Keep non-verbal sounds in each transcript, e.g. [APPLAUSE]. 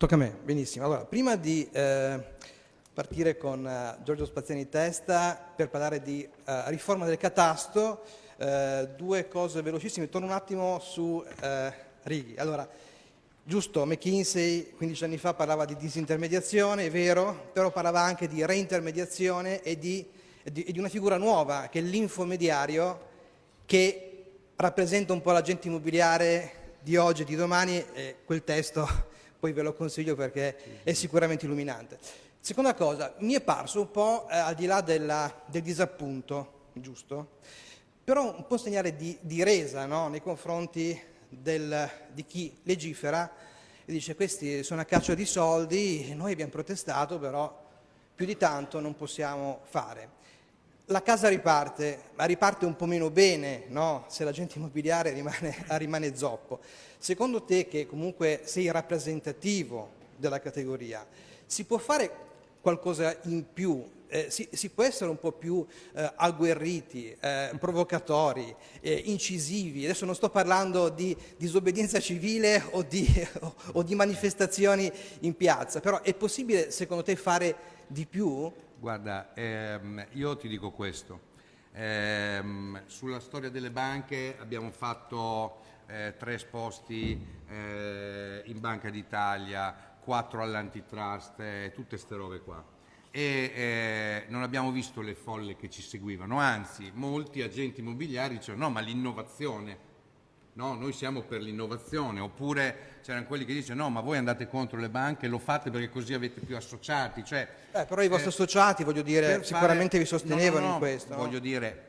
Tocca a me, benissimo. Allora, prima di eh, partire con uh, Giorgio Spaziani Testa per parlare di uh, riforma del catasto, uh, due cose velocissime. Torno un attimo su Righi. Allora, giusto, McKinsey 15 anni fa parlava di disintermediazione, è vero, però parlava anche di reintermediazione e di, di, di una figura nuova, che è l'infomediario, che rappresenta un po' l'agente immobiliare di oggi e di domani, e quel testo poi ve lo consiglio perché è sicuramente illuminante. Seconda cosa, mi è parso un po' eh, al di là della, del disappunto, giusto? Però un po' segnale di, di resa no? nei confronti del, di chi legifera e dice questi sono a caccia di soldi, noi abbiamo protestato però più di tanto non possiamo fare. La casa riparte, ma riparte un po' meno bene no? se l'agente immobiliare rimane, [LAUGHS] rimane zoppo. Secondo te, che comunque sei rappresentativo della categoria, si può fare qualcosa in più? Eh, si, si, può essere un po' più eh, agguerriti, eh, provocatori, eh, incisivi? Adesso non sto parlando di disobbedienza civile o di, o, [LAUGHS] o di manifestazioni in piazza, però è possibile secondo te fare di più? Guarda, ehm, io ti dico questo. Ehm, sulla storia delle banche abbiamo fatto eh, tre esposti eh, in Banca d'Italia, quattro all'antitrust, tutte queste robe qua. E eh, non abbiamo visto le folle che ci seguivano, anzi molti agenti immobiliari dicevano no ma l'innovazione, no, noi siamo per l'innovazione, oppure c'erano quelli che dicevano no, ma voi andate contro le banche, lo fate perché così avete più associati. Cioè, eh, però i vostri eh, associati, voglio dire, sicuramente fare... vi sostenevano no, no, in questo. Voglio dire,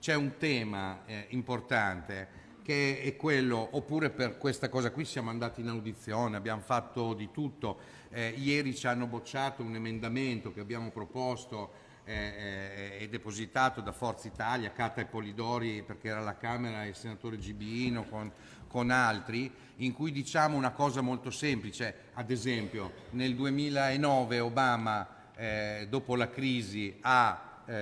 c'è un tema eh, importante che è quello, oppure per questa cosa qui siamo andati in audizione, abbiamo fatto di tutto. Eh, ieri ci hanno bocciato un emendamento che abbiamo proposto eh, e depositato da Forza Italia, Cata e Polidori, perché era alla Camera il senatore Gibino con, con altri, in cui diciamo una cosa molto semplice, ad esempio nel 2009 Obama, eh, dopo la crisi, ha eh,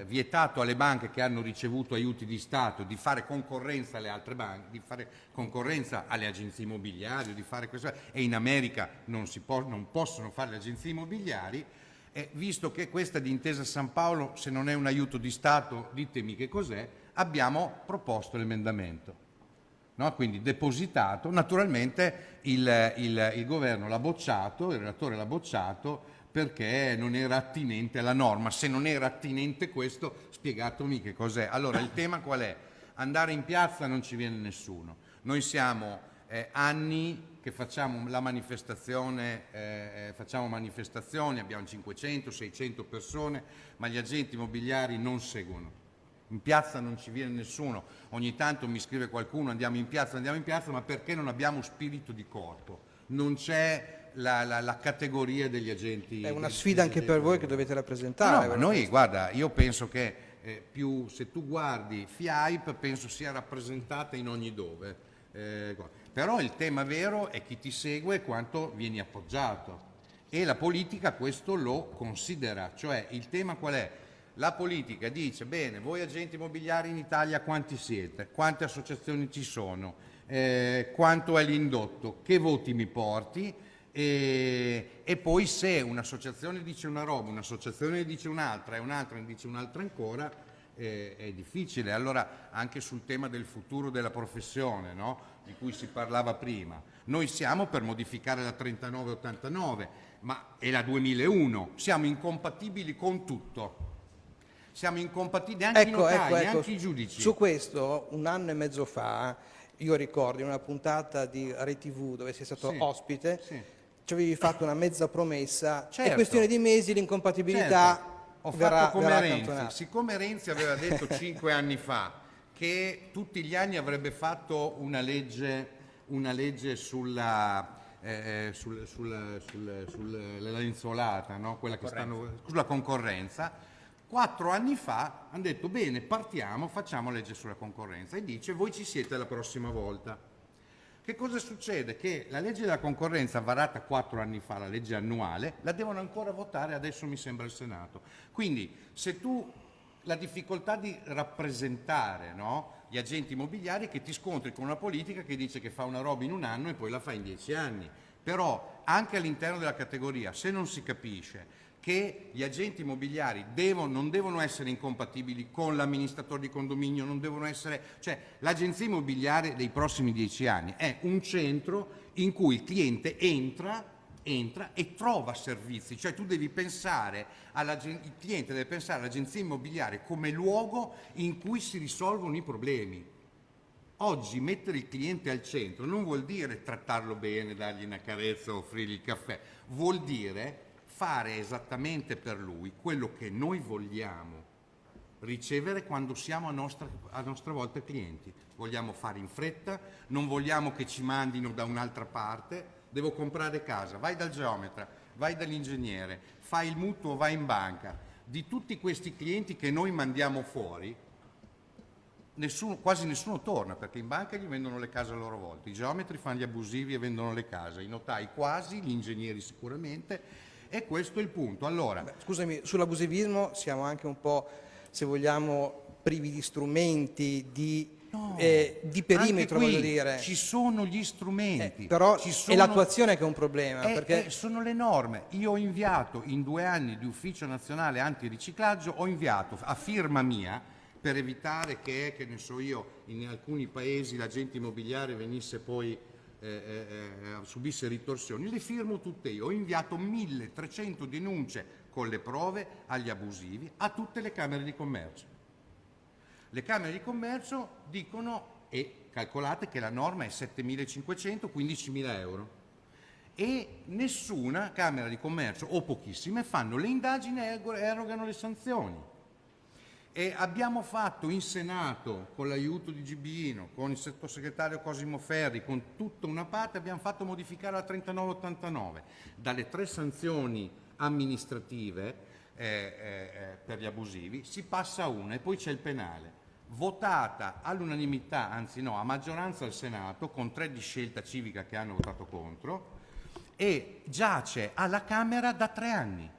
eh, vietato alle banche che hanno ricevuto aiuti di Stato di fare concorrenza alle altre banche, di fare concorrenza alle agenzie immobiliari, di fare questo, e in America non, può, non possono fare le agenzie immobiliari, e visto che questa di Intesa San Paolo, se non è un aiuto di Stato, ditemi che cos'è, abbiamo proposto l'emendamento. No? Quindi depositato, naturalmente il, il, il governo l'ha bocciato, il relatore l'ha bocciato perché non era attinente alla norma. Se non era attinente questo, spiegatemi che cos'è. Allora, il tema qual è? Andare in piazza non ci viene nessuno. Noi siamo eh, anni che facciamo la manifestazione, eh, facciamo manifestazioni, abbiamo 500, 600 persone, ma gli agenti immobiliari non seguono. In piazza non ci viene nessuno, ogni tanto mi scrive qualcuno andiamo in piazza, andiamo in piazza, ma perché non abbiamo spirito di corpo? Non c'è la, la, la, categoria degli agenti. È una sfida anche per voi che dovete rappresentare. No, noi, guarda, io penso che eh, più, se tu guardi FIAIP, penso sia rappresentata in ogni dove. Eh, però il tema vero è chi ti segue e quanto vieni appoggiato. E la politica questo lo considera. Cioè, il tema qual è? La politica dice, bene, voi agenti immobiliari in Italia quanti siete? Quante associazioni ci sono? Eh, quanto è l'indotto? Che voti mi porti? E, e, poi se un'associazione dice una roba, un'associazione ne dice un'altra e un'altra ne dice un'altra ancora, eh, è difficile. Allora anche sul tema del futuro della professione, no? di cui si parlava prima, noi siamo per modificare la 3989 ma, e la 2001, siamo incompatibili con tutto. Siamo incompatibili anche ecco, i notai, ecco, ecco. anche i giudici. Su questo, un anno e mezzo fa, io ricordo in una puntata di RTV dove sei stato sì, ospite, sì ci avevi fatto una mezza promessa, certo. è questione di mesi l'incompatibilità certo. Ho verrà, fatto come Renzi, siccome Renzi aveva detto cinque anni fa che tutti gli anni avrebbe fatto una legge, una legge sulla, eh, sul, sul, sul, sulla lenzuolata, no? stanno, sulla concorrenza, quattro anni fa hanno detto bene partiamo, facciamo legge sulla concorrenza e dice voi ci siete la prossima volta. Che cosa succede? Che la legge della concorrenza varata quattro anni fa, la legge annuale, la devono ancora votare adesso mi sembra il Senato. Quindi se tu la difficoltà di rappresentare no, gli agenti immobiliari che ti scontri con una politica che dice che fa una roba in un anno e poi la fa in dieci anni. Però anche all'interno della categoria, se non si capisce che gli agenti immobiliari devono, non devono essere incompatibili con l'amministratore di condominio, non devono essere, cioè l'agenzia immobiliare dei prossimi dieci anni è un centro in cui il cliente entra, entra e trova servizi, cioè tu devi pensare, il cliente deve pensare all'agenzia immobiliare come luogo in cui si risolvono i problemi. Oggi mettere il cliente al centro non vuol dire trattarlo bene, dargli una carezza, offrirgli il caffè, vuol dire fare esattamente per lui quello che noi vogliamo ricevere quando siamo a nostra, a nostra volta clienti. Vogliamo fare in fretta, non vogliamo che ci mandino da un'altra parte, devo comprare casa, vai dal geometra, vai dall'ingegnere, fai il mutuo, vai in banca. Di tutti questi clienti che noi mandiamo fuori, nessuno, quasi nessuno torna perché in banca gli vendono le case a loro volta, i geometri fanno gli abusivi e vendono le case, i notai quasi, gli ingegneri sicuramente e questo è il punto. Allora, Beh, scusami, sull'abusivismo siamo anche un po', se vogliamo, privi di strumenti, di, no, eh, di perimetro, qui voglio dire. Ci sono gli strumenti. Eh, però sono, è l'attuazione che è un problema. È, perché... è, sono le norme. Io ho inviato in due anni di ufficio nazionale antiriciclaggio, ho inviato a firma mia per evitare che, che ne so io, in alcuni paesi l'agente immobiliare venisse poi eh, eh, eh, subisse ritorsioni, le firmo tutte io. Ho inviato 1300 denunce con le prove agli abusivi a tutte le Camere di Commercio. Le Camere di Commercio dicono, e calcolate che la norma è 7.500, 15.000 euro. E nessuna Camera di Commercio, o pochissime, fanno le indagini e erogano le sanzioni. E abbiamo fatto in Senato, con l'aiuto di Gibino, con il sottosegretario Cosimo Ferri, con tutta una parte, abbiamo fatto modificare la 3989. Dalle tre sanzioni amministrative eh, eh, per gli abusivi si passa a una e poi c'è il penale. Votata all'unanimità, anzi no, a maggioranza al Senato, con tre di scelta civica che hanno votato contro, e giace alla Camera da tre anni.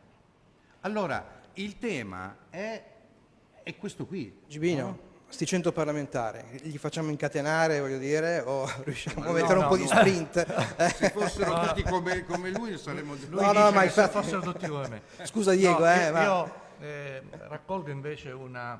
Allora, il tema è è questo qui. Gibino, no? sti 100 parlamentari, li facciamo incatenare, voglio dire, o [LAUGHS] riusciamo no, a mettere no, un po' di sprint? [LAUGHS] Se fossero tutti come, come, lui saremmo... Lui no, no, ma infatti... se fossero tutti come me. [LAUGHS] Scusa Diego, eh, io, ma... io eh, raccolgo invece una,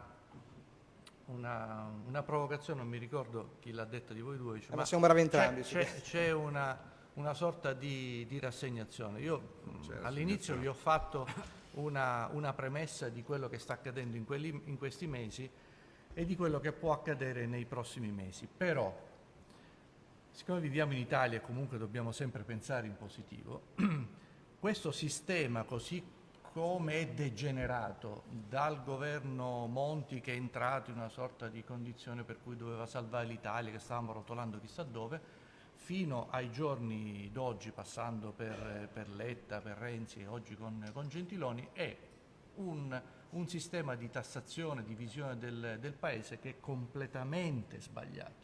una, una, provocazione, non mi ricordo chi l'ha detta di voi due. Cioè, eh, ma siamo bravi entrambi. C'è, c'è una, una, sorta di, di rassegnazione. Io all'inizio vi ho fatto una, una premessa di quello che sta accadendo in, quelli, in questi mesi e di quello che può accadere nei prossimi mesi. Però, siccome viviamo in Italia e comunque dobbiamo sempre pensare in positivo, [CLEARS THROAT] questo sistema così come è degenerato dal governo Monti che è entrato in una sorta di condizione per cui doveva salvare l'Italia, che stavamo rotolando chissà dove, fino ai giorni d'oggi, passando per, per, Letta, per Renzi e oggi con, con Gentiloni, è un, un, sistema di tassazione, di visione del, del Paese che è completamente sbagliato.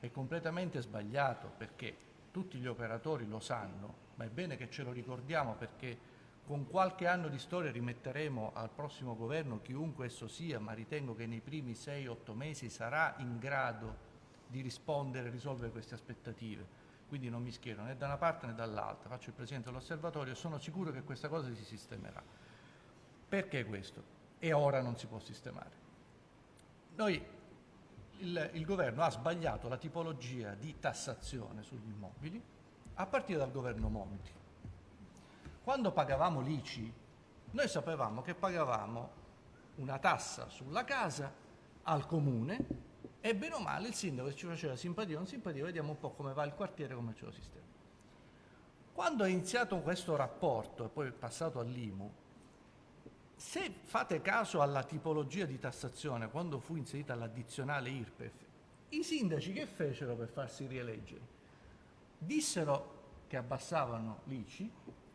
È completamente sbagliato perché tutti gli operatori lo sanno, ma è bene che ce lo ricordiamo perché con qualche anno di storia rimetteremo al prossimo governo, chiunque esso sia, ma ritengo che nei primi 6-8 mesi sarà in grado di rispondere e risolvere queste aspettative. Quindi non mi schiero né da una parte né dall'altra, faccio il Presidente dell'Osservatorio e sono sicuro che questa cosa si sistemerà. Perché questo? E ora non si può sistemare. Noi, il, il governo ha sbagliato la tipologia di tassazione sugli immobili a partire dal governo Monti. Quando pagavamo l'ICI, noi sapevamo che pagavamo una tassa sulla casa al comune e bene o male il sindaco ci faceva simpatia o non simpatia, vediamo un po' come va il quartiere, come ce lo sistema. Quando è iniziato questo rapporto e poi è passato all'IMU, se fate caso alla tipologia di tassazione, quando fu inserita l'addizionale IRPEF, i sindaci che fecero per farsi rieleggere? Dissero che abbassavano l'ICI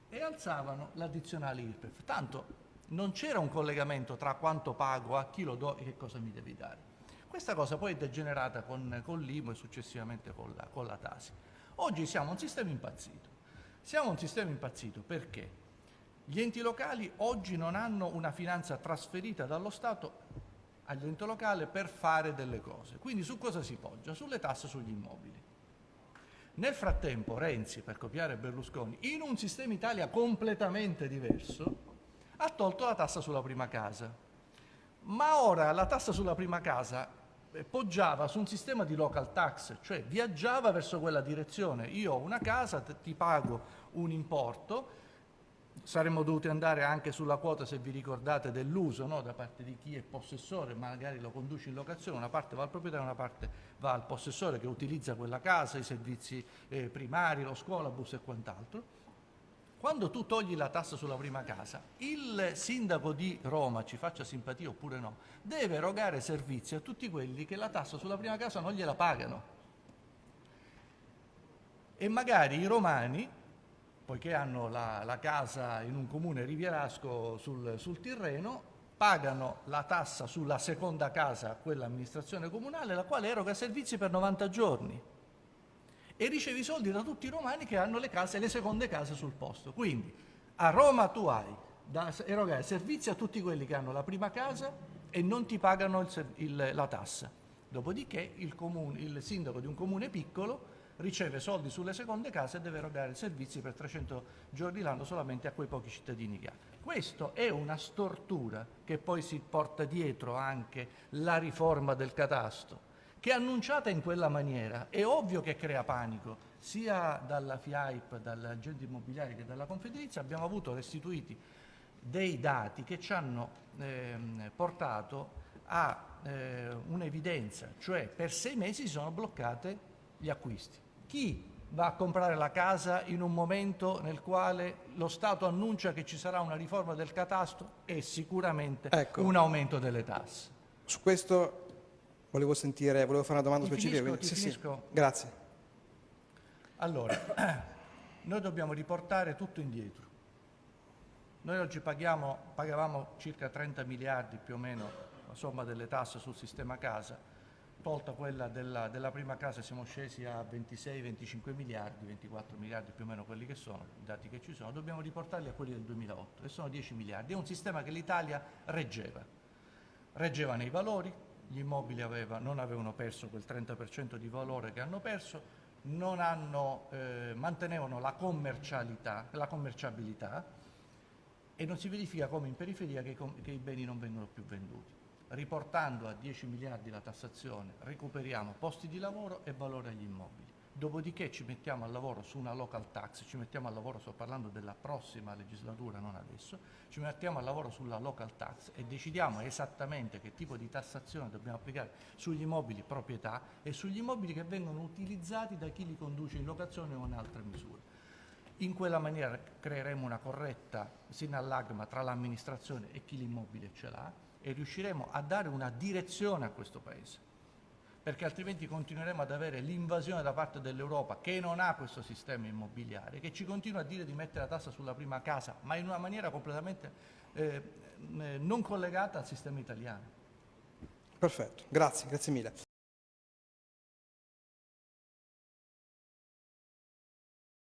e alzavano l'addizionale IRPEF. Tanto non c'era un collegamento tra quanto pago, a chi lo do e che cosa mi devi dare. Questa cosa poi è degenerata con, con l'IMU e successivamente con la, con la Tasi. Oggi siamo un sistema impazzito. Siamo un sistema impazzito perché gli enti locali oggi non hanno una finanza trasferita dallo Stato agli enti locali per fare delle cose. Quindi su cosa si poggia? Sulle tasse sugli immobili. Nel frattempo Renzi, per copiare Berlusconi, in un sistema Italia completamente diverso, ha tolto la tassa sulla prima casa. Ma ora la tassa sulla prima casa poggiava su un sistema di local tax, cioè viaggiava verso quella direzione. Io ho una casa, ti pago un importo, saremmo dovuti andare anche sulla quota, se vi ricordate, dell'uso no? da parte di chi è possessore, magari lo conduce in locazione, una parte va al proprietario, una parte va al possessore che utilizza quella casa, i servizi eh, primari, lo scuolabus e quant'altro. Quando tu togli la tassa sulla prima casa, il sindaco di Roma, ci faccia simpatia oppure no, deve erogare servizi a tutti quelli che la tassa sulla prima casa non gliela pagano. E magari i romani, poiché hanno la, la casa in un comune rivierasco sul, sul Tirreno, pagano la tassa sulla seconda casa a quell'amministrazione comunale, la quale eroga servizi per 90 giorni e ricevi soldi da tutti i romani che hanno le case, le seconde case sul posto. Quindi a Roma tu hai da erogare servizi a tutti quelli che hanno la prima casa e non ti pagano il, il, la tassa. Dopodiché il, comune, il sindaco di un comune piccolo riceve soldi sulle seconde case e deve erogare servizi per 300 giorni l'anno solamente a quei pochi cittadini che ha. Questo è una stortura che poi si porta dietro anche la riforma del catasto che annunciata in quella maniera è ovvio che crea panico, sia dalla FIAIP, dall'agente immobiliare che dalla Confedilizia abbiamo avuto restituiti dei dati che ci hanno eh, portato a eh, un'evidenza, cioè per sei mesi si sono bloccate gli acquisti. Chi va a comprare la casa in un momento nel quale lo Stato annuncia che ci sarà una riforma del catasto e sicuramente ecco. un aumento delle tasse. Su questo Volevo sentire, volevo fare una domanda ti specifica. Finisco, sì. Sì. Grazie. Allora, [CLEARS THROAT] noi dobbiamo riportare tutto indietro. Noi oggi paghiamo, pagavamo circa 30 miliardi più o meno la somma delle tasse sul sistema casa, tolta quella della, della prima casa siamo scesi a 26-25 miliardi, 24 miliardi più o meno quelli che sono, i dati che ci sono, dobbiamo riportarli a quelli del 2008 e sono 10 miliardi. È un sistema che l'Italia reggeva, reggeva nei valori, gli immobili aveva, non avevano perso quel 30% di valore che hanno perso, hanno, eh, mantenevano la la commerciabilità e non si verifica come in periferia che, che i beni non vengono più venduti. Riportando a 10 miliardi la tassazione recuperiamo posti di lavoro e valore agli immobili dopodiché ci mettiamo al lavoro su una local tax, ci mettiamo al lavoro, sto parlando della prossima legislatura, non adesso, ci mettiamo al lavoro sulla local tax e decidiamo esattamente che tipo di tassazione dobbiamo applicare sugli immobili proprietà e sugli immobili che vengono utilizzati da chi li conduce in locazione o in altre misure. In quella maniera creeremo una corretta sinallagma tra l'amministrazione e chi l'immobile ce l'ha e riusciremo a dare una direzione a questo Paese perché altrimenti continueremo ad avere l'invasione da parte dell'Europa che non ha questo sistema immobiliare, che ci continua a dire di mettere la tassa sulla prima casa, ma in una maniera completamente eh, non collegata al sistema italiano. Perfetto, grazie, grazie mille.